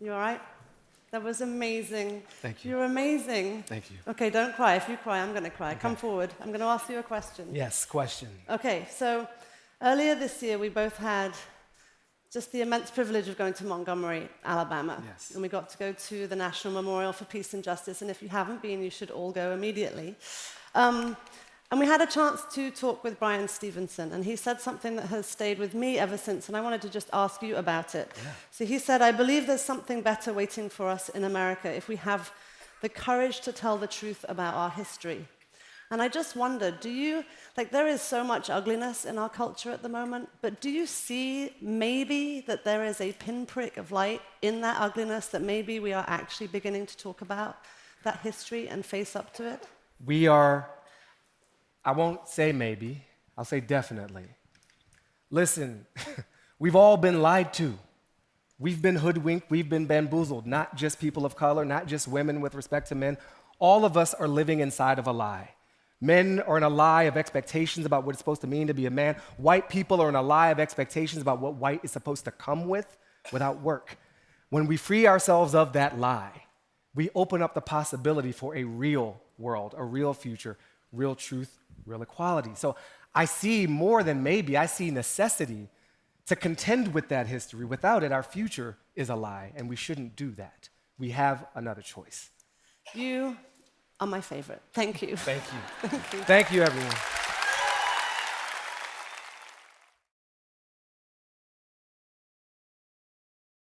You all right? That was amazing. Thank you. You're amazing. Thank you. Okay, don't cry. If you cry, I'm going to cry. Come forward. I'm going to ask you a question. Yes, question. Okay, so earlier this year, we both had just the immense privilege of going to Montgomery, Alabama. Yes. And we got to go to the National Memorial for Peace and Justice. And if you haven't been, you should all go immediately. Um, and we had a chance to talk with Bryan Stevenson, and he said something that has stayed with me ever since, and I wanted to just ask you about it. Yeah. So he said, I believe there's something better waiting for us in America if we have the courage to tell the truth about our history. And I just wondered, do you, like, there is so much ugliness in our culture at the moment, but do you see maybe that there is a pinprick of light in that ugliness that maybe we are actually beginning to talk about that history and face up to it? We are, I won't say maybe, I'll say definitely. Listen, we've all been lied to. We've been hoodwinked, we've been bamboozled, not just people of color, not just women with respect to men. All of us are living inside of a lie. Men are in a lie of expectations about what it's supposed to mean to be a man. White people are in a lie of expectations about what white is supposed to come with without work. When we free ourselves of that lie, we open up the possibility for a real world, a real future, real truth, real equality. So I see more than maybe, I see necessity to contend with that history. Without it, our future is a lie, and we shouldn't do that. We have another choice. You are my favorite. Thank you. Thank you. Thank you. Thank you, everyone.